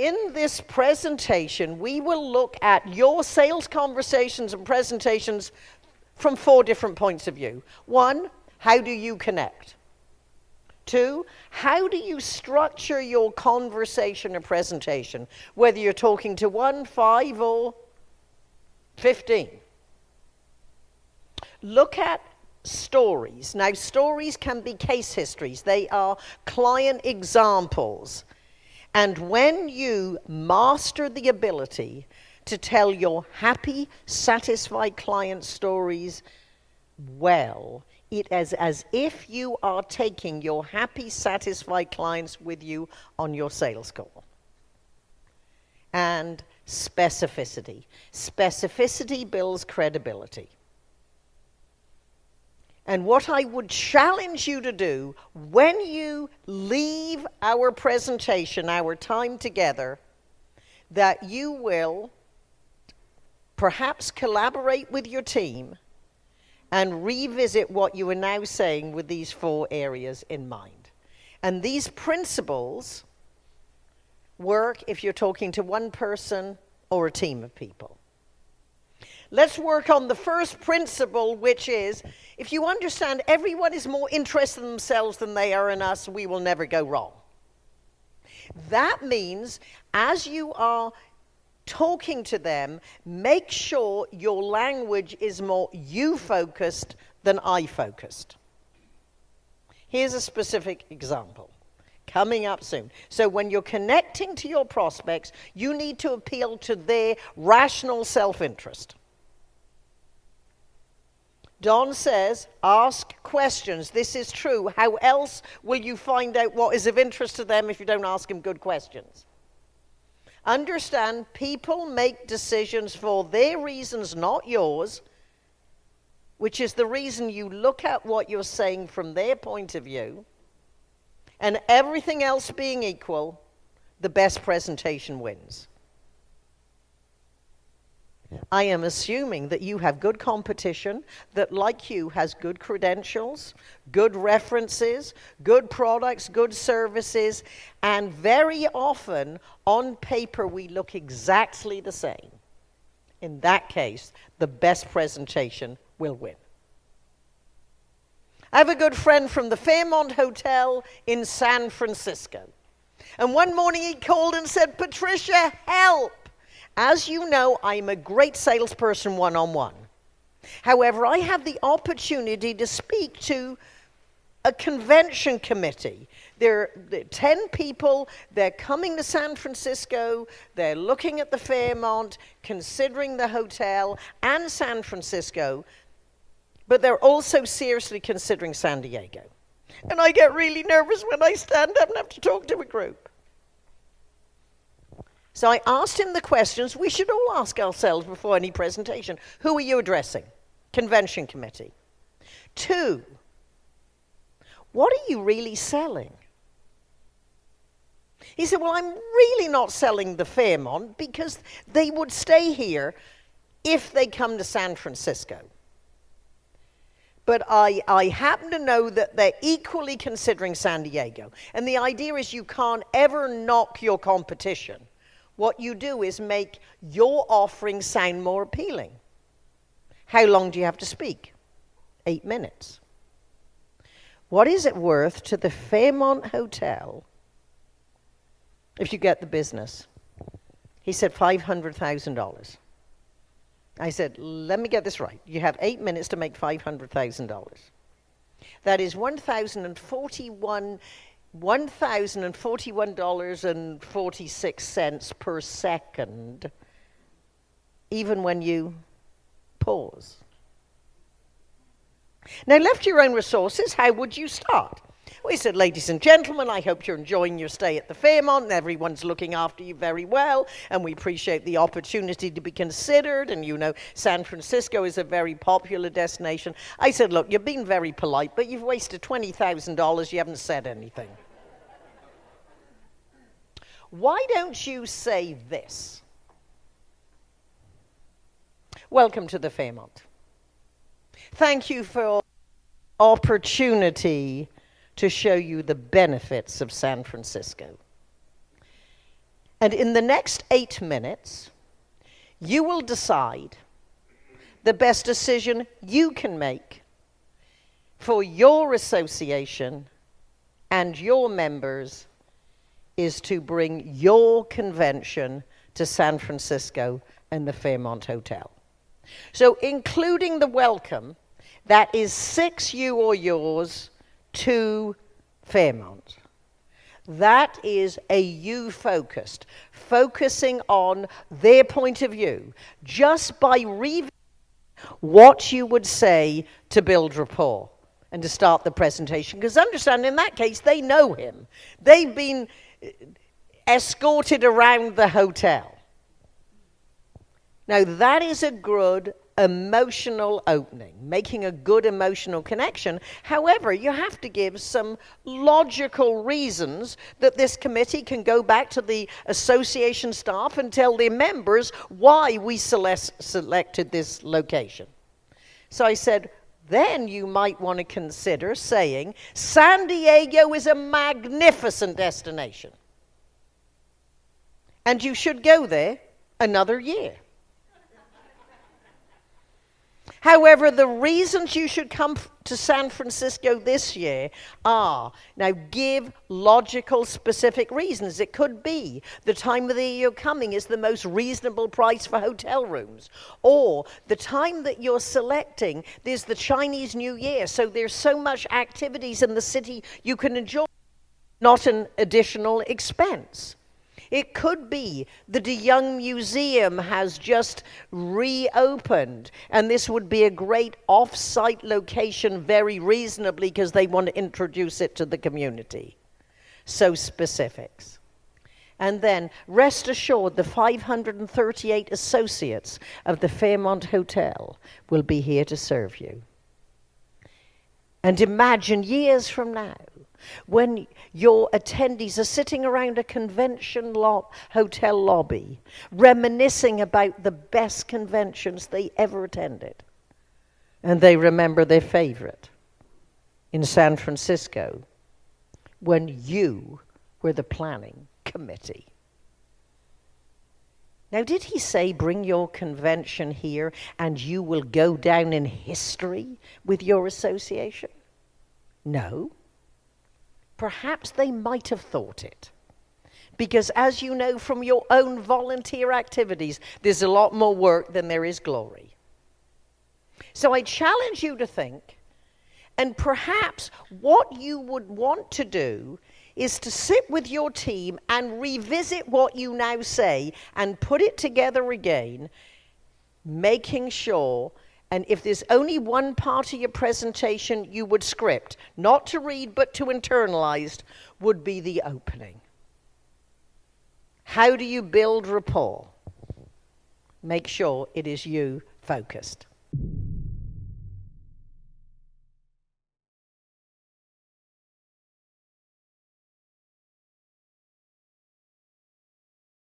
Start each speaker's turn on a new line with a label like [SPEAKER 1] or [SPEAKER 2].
[SPEAKER 1] in this presentation, we will look at your sales conversations and presentations from four different points of view. One, how do you connect? Two, how do you structure your conversation or presentation, whether you're talking to one, five, or 15? Look at stories. Now, stories can be case histories, they are client examples. And when you master the ability to tell your happy, satisfied client stories well, it is as if you are taking your happy, satisfied clients with you on your sales call. And specificity. Specificity builds credibility. And what I would challenge you to do when you leave our presentation, our time together, that you will perhaps collaborate with your team and revisit what you are now saying with these four areas in mind. And these principles work if you're talking to one person or a team of people. Let's work on the first principle, which is if you understand everyone is more interested in themselves than they are in us, we will never go wrong. That means as you are talking to them, make sure your language is more you focused than I focused. Here's a specific example coming up soon. So, when you're connecting to your prospects, you need to appeal to their rational self interest. Don says, ask questions. This is true. How else will you find out what is of interest to them if you don't ask them good questions? Understand, people make decisions for their reasons, not yours, which is the reason you look at what you're saying from their point of view. And everything else being equal, the best presentation wins. I am assuming that you have good competition that, like you, has good credentials, good references, good products, good services, and very often on paper we look exactly the same. In that case, the best presentation will win. I have a good friend from the Fairmont Hotel in San Francisco. And one morning he called and said, Patricia, help! As you know, I'm a great salesperson one on one. However, I have the opportunity to speak to a convention committee. There are 10 people, they're coming to San Francisco, they're looking at the Fairmont, considering the hotel and San Francisco, but they're also seriously considering San Diego. And I get really nervous when I stand up and have to talk to a group. So I asked him the questions we should all ask ourselves before any presentation. Who are you addressing? Convention committee. Two, what are you really selling? He said, Well, I'm really not selling the Fairmont because they would stay here if they come to San Francisco. But I, I happen to know that they're equally considering San Diego. And the idea is you can't ever knock your competition what you do is make your offering sound more appealing. How long do you have to speak? Eight minutes. What is it worth to the Fairmont Hotel if you get the business? He said $500,000. I said, let me get this right. You have eight minutes to make $500,000. That is 1,041 $1,041.46 per second, even when you pause. Now, left your own resources, how would you start? We said, ladies and gentlemen, I hope you're enjoying your stay at the Fairmont and everyone's looking after you very well, and we appreciate the opportunity to be considered. And you know, San Francisco is a very popular destination. I said, look, you've been very polite, but you've wasted $20,000, you haven't said anything. Why don't you say this? Welcome to the Fairmont. Thank you for opportunity to show you the benefits of San Francisco. And in the next eight minutes, you will decide the best decision you can make for your association and your members is to bring your convention to San Francisco and the Fairmont Hotel. So, including the welcome, that is six you or yours to Fairmont. That is a you focused, focusing on their point of view, just by reading what you would say to build rapport and to start the presentation. Because understand, in that case, they know him. They've been escorted around the hotel. Now, that is a good emotional opening, making a good emotional connection. However, you have to give some logical reasons that this committee can go back to the association staff and tell their members why we select, selected this location. So I said, then you might want to consider saying San Diego is a magnificent destination. And you should go there another year. However, the reasons you should come to San Francisco this year are now give logical, specific reasons. It could be the time of the year you're coming is the most reasonable price for hotel rooms, or the time that you're selecting, there's the Chinese New Year, so there's so much activities in the city you can enjoy, not an additional expense. It could be that de Young museum has just reopened, and this would be a great off site location very reasonably because they want to introduce it to the community. So, specifics. And then rest assured the 538 associates of the Fairmont Hotel will be here to serve you. And imagine years from now when your attendees are sitting around a convention lo- hotel lobby, reminiscing about the best conventions they ever attended. And they remember their favorite in San Francisco when you were the planning committee. Now, did he say, bring your convention here and you will go down in history with your association? No. Perhaps they might have thought it. Because as you know from your own volunteer activities, there's a lot more work than there is glory. So I challenge you to think, and perhaps what you would want to do is to sit with your team and revisit what you now say and put it together again, making sure and if there's only one part of your presentation you would script, not to read but to internalize, would be the opening. How do you build rapport? Make sure it is you focused.